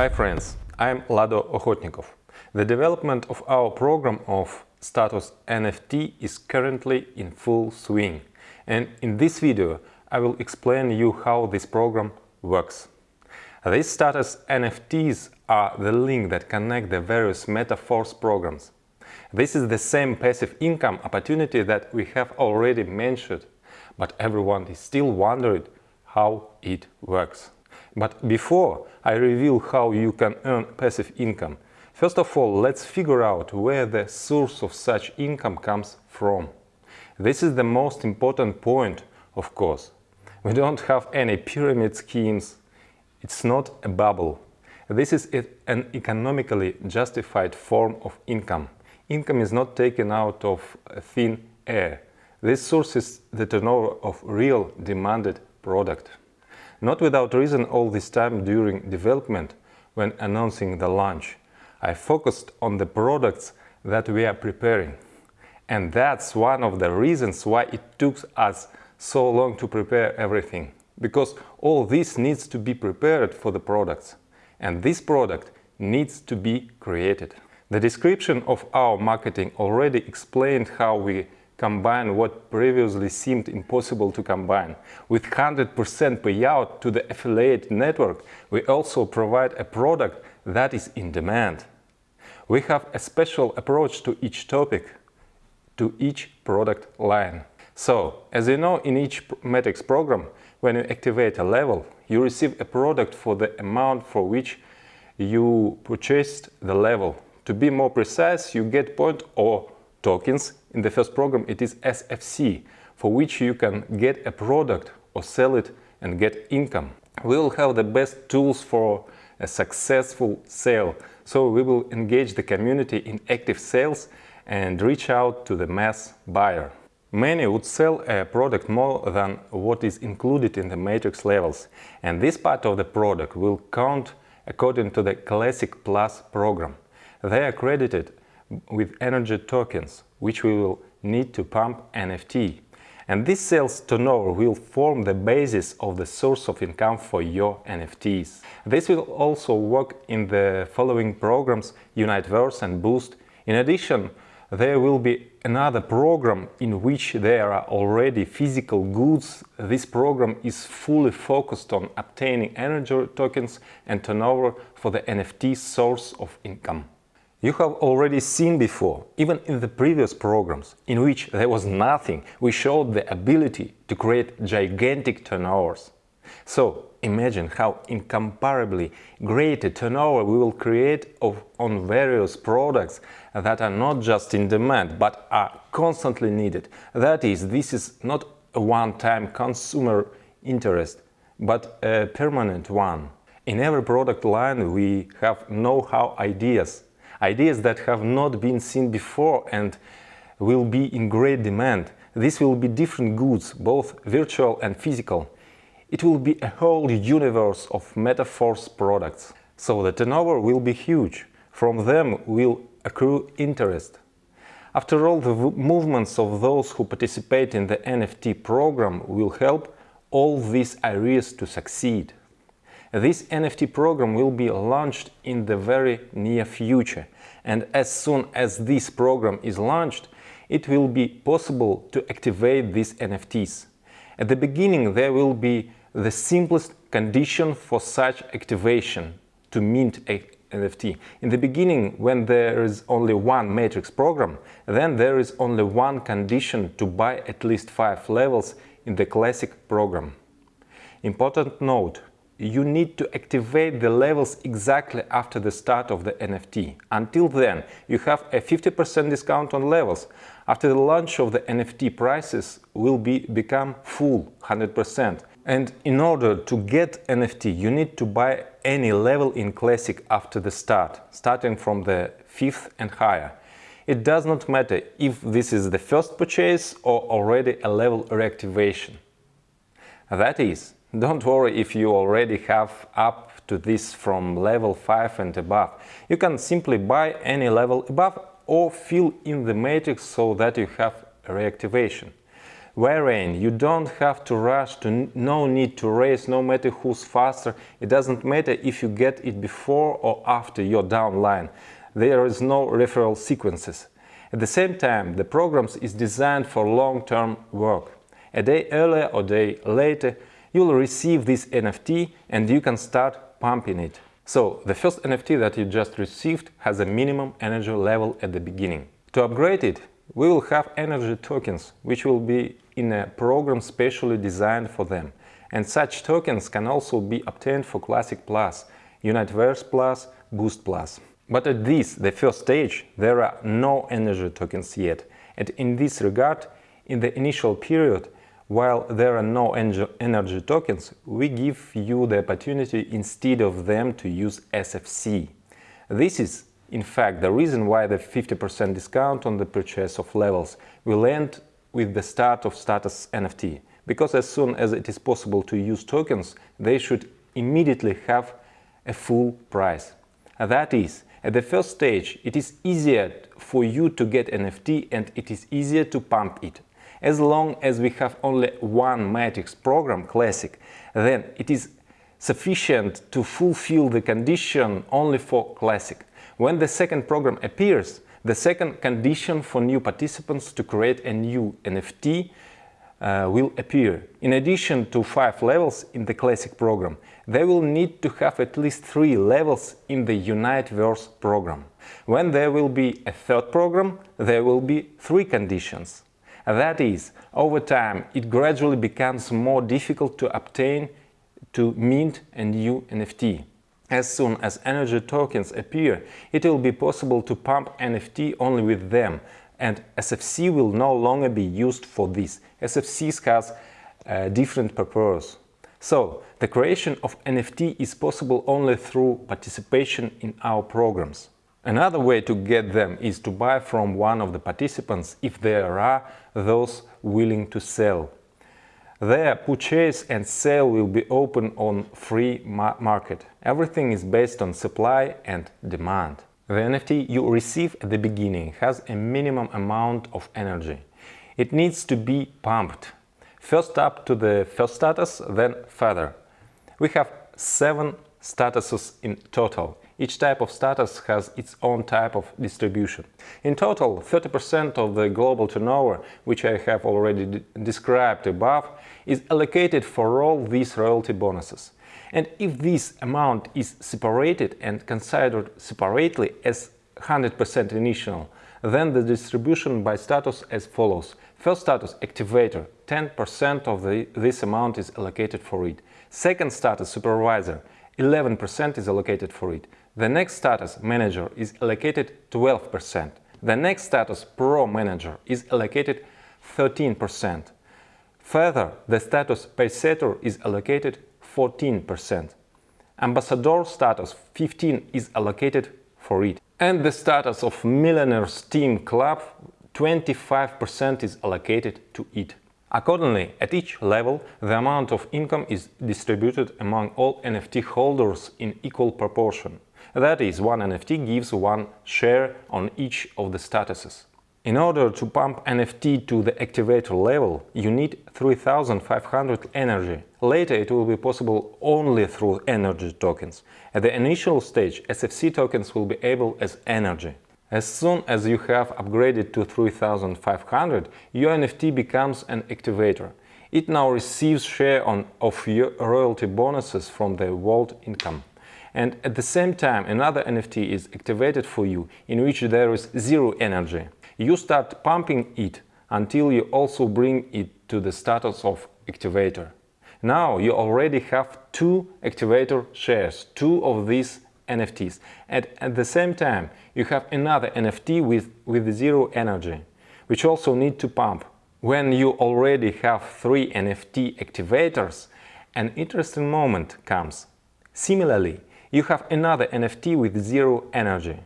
Hi friends, I'm Lado Okhotnikov. The development of our program of status NFT is currently in full swing and in this video I will explain you how this program works. These status NFTs are the link that connect the various Metaforce programs. This is the same passive income opportunity that we have already mentioned, but everyone is still wondering how it works. But before I reveal how you can earn passive income, first of all let's figure out where the source of such income comes from. This is the most important point, of course. We don't have any pyramid schemes, it's not a bubble. This is an economically justified form of income. Income is not taken out of thin air. This source is the turnover of real demanded product. Not without reason all this time during development, when announcing the launch, I focused on the products that we are preparing. And that's one of the reasons why it took us so long to prepare everything. Because all this needs to be prepared for the products. And this product needs to be created. The description of our marketing already explained how we combine what previously seemed impossible to combine. With 100% payout to the affiliate network, we also provide a product that is in demand. We have a special approach to each topic, to each product line. So, as you know, in each Matrix program, when you activate a level, you receive a product for the amount for which you purchased the level. To be more precise, you get point or tokens. In the first program it is SFC, for which you can get a product or sell it and get income. We will have the best tools for a successful sale, so we will engage the community in active sales and reach out to the mass buyer. Many would sell a product more than what is included in the matrix levels, and this part of the product will count according to the Classic Plus program. They are credited with energy tokens, which we will need to pump NFT. And this sales turnover will form the basis of the source of income for your NFTs. This will also work in the following programs Uniteverse and Boost. In addition, there will be another program in which there are already physical goods. This program is fully focused on obtaining energy tokens and turnover for the NFT source of income. You have already seen before, even in the previous programs, in which there was nothing, we showed the ability to create gigantic turnovers. So imagine how incomparably great a turnover we will create of, on various products that are not just in demand, but are constantly needed. That is, this is not a one-time consumer interest, but a permanent one. In every product line we have know-how ideas ideas that have not been seen before and will be in great demand. This will be different goods, both virtual and physical. It will be a whole universe of Metaforce products. So the turnover will be huge. From them will accrue interest. After all, the movements of those who participate in the NFT program will help all these areas to succeed. This NFT program will be launched in the very near future and as soon as this program is launched, it will be possible to activate these NFTs. At the beginning there will be the simplest condition for such activation to mint a NFT. In the beginning, when there is only one matrix program, then there is only one condition to buy at least 5 levels in the classic program. Important note, you need to activate the levels exactly after the start of the NFT. Until then, you have a 50% discount on levels. After the launch of the NFT, prices will be become full 100%. And in order to get NFT, you need to buy any level in Classic after the start, starting from the 5th and higher. It does not matter if this is the first purchase or already a level reactivation. That is, don't worry if you already have up to this from level 5 and above. You can simply buy any level above or fill in the matrix so that you have reactivation. wherein you don't have to rush to no need to race no matter who's faster it doesn't matter if you get it before or after your downline there is no referral sequences at the same time the programs is designed for long-term work a day earlier or day later you'll receive this nft and you can start pumping it so the first nft that you just received has a minimum energy level at the beginning to upgrade it we will have energy tokens, which will be in a program specially designed for them. And such tokens can also be obtained for Classic Plus, Uniteverse Plus, Boost Plus. But at this, the first stage, there are no energy tokens yet. And in this regard, in the initial period, while there are no energy tokens, we give you the opportunity instead of them to use SFC. This is in fact, the reason why the 50% discount on the purchase of levels will end with the start of status NFT, because as soon as it is possible to use tokens, they should immediately have a full price. That is, at the first stage, it is easier for you to get NFT and it is easier to pump it. As long as we have only one matrix program, Classic, then it is sufficient to fulfill the condition only for Classic. When the second program appears, the second condition for new participants to create a new NFT uh, will appear. In addition to five levels in the classic program, they will need to have at least three levels in the Uniteverse program. When there will be a third program, there will be three conditions. That is, over time, it gradually becomes more difficult to obtain to mint a new NFT. As soon as energy tokens appear, it will be possible to pump NFT only with them, and SFC will no longer be used for this. SFC has a different purpose. So, the creation of NFT is possible only through participation in our programs. Another way to get them is to buy from one of the participants if there are those willing to sell. Their purchase and sale will be open on free ma market. Everything is based on supply and demand. The NFT you receive at the beginning has a minimum amount of energy. It needs to be pumped. First up to the first status, then further. We have seven statuses in total. Each type of status has its own type of distribution. In total, 30% of the global turnover, which I have already described above, is allocated for all these royalty bonuses. And if this amount is separated and considered separately as 100% initial, then the distribution by status as follows. First status activator, 10% of the, this amount is allocated for it. Second status supervisor, 11% is allocated for it. The next status manager is allocated 12%. The next status pro manager is allocated 13%. Further, the status pacesetter is allocated 14%. Ambassador status 15 is allocated for it. And the status of Millionaires Team Club 25% is allocated to it. Accordingly, at each level, the amount of income is distributed among all NFT holders in equal proportion. That is, one NFT gives one share on each of the statuses. In order to pump NFT to the activator level, you need 3500 energy. Later it will be possible only through energy tokens. At the initial stage, SFC tokens will be able as energy. As soon as you have upgraded to 3500, your NFT becomes an activator. It now receives share on, of your royalty bonuses from the vault income. And at the same time, another NFT is activated for you, in which there is zero energy. You start pumping it until you also bring it to the status of activator. Now you already have two activator shares, two of these NFTs. And at the same time, you have another NFT with, with zero energy, which also need to pump. When you already have three NFT activators, an interesting moment comes. Similarly, you have another NFT with zero energy.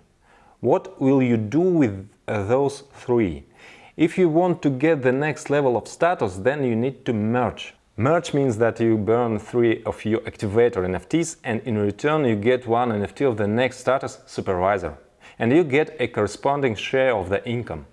What will you do with those three? If you want to get the next level of status, then you need to merge. Merge means that you burn three of your activator NFTs and in return you get one NFT of the next status supervisor. And you get a corresponding share of the income.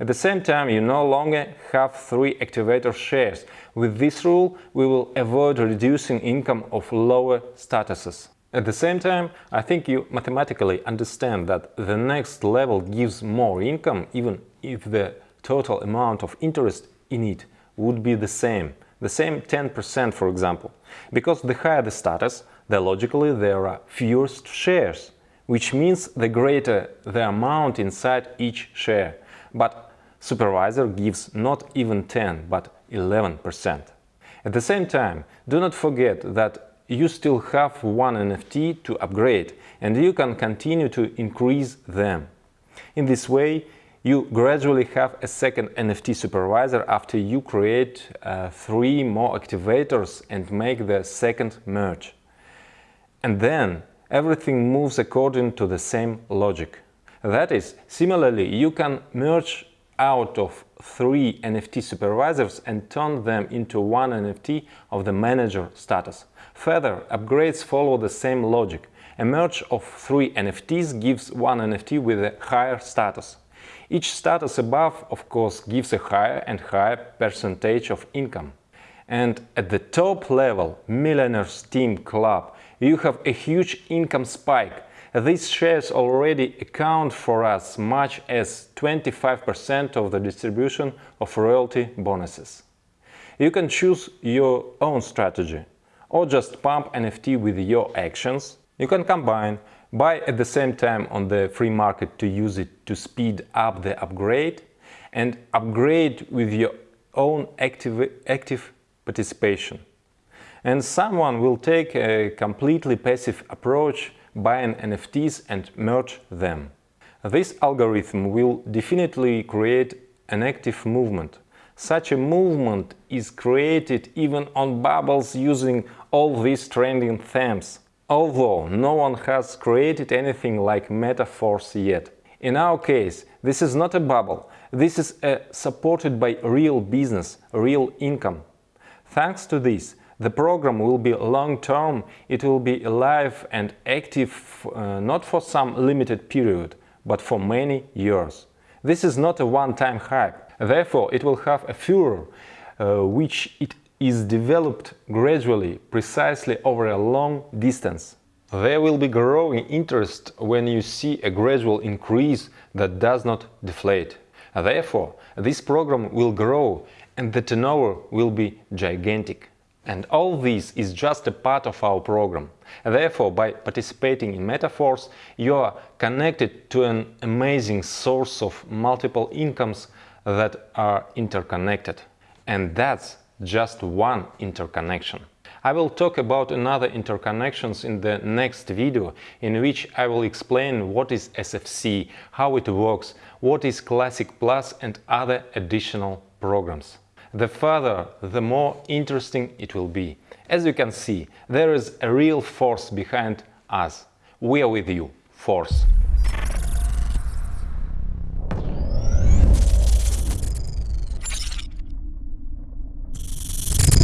At the same time, you no longer have three activator shares. With this rule, we will avoid reducing income of lower statuses. At the same time, I think you mathematically understand that the next level gives more income even if the total amount of interest in it would be the same, the same 10% for example. Because the higher the status, the logically there are fewer shares, which means the greater the amount inside each share. But supervisor gives not even 10, but 11%. At the same time, do not forget that you still have one NFT to upgrade and you can continue to increase them. In this way, you gradually have a second NFT supervisor after you create uh, three more activators and make the second merge. And then everything moves according to the same logic. That is, similarly, you can merge out of three NFT supervisors and turn them into one NFT of the manager status. Further, upgrades follow the same logic. A merge of three NFTs gives one NFT with a higher status. Each status above, of course, gives a higher and higher percentage of income. And at the top level, Millionaires Team Club, you have a huge income spike. These shares already account for as much as 25% of the distribution of royalty bonuses. You can choose your own strategy or just pump NFT with your actions. You can combine, buy at the same time on the free market to use it to speed up the upgrade and upgrade with your own active, active participation and someone will take a completely passive approach buying NFTs and merge them. This algorithm will definitely create an active movement. Such a movement is created even on bubbles using all these trending themes, although no one has created anything like Metaforce yet. In our case, this is not a bubble, this is a supported by real business, real income. Thanks to this, the program will be long-term, it will be alive and active uh, not for some limited period, but for many years. This is not a one-time hype, therefore it will have a furor, uh, which it is developed gradually, precisely over a long distance. There will be growing interest when you see a gradual increase that does not deflate. Therefore, this program will grow and the turnover will be gigantic. And all this is just a part of our program. Therefore, by participating in Metaforce, you are connected to an amazing source of multiple incomes that are interconnected. And that's just one interconnection. I will talk about another interconnections in the next video, in which I will explain what is SFC, how it works, what is Classic Plus and other additional programs the further, the more interesting it will be. As you can see, there is a real force behind us. We are with you. Force.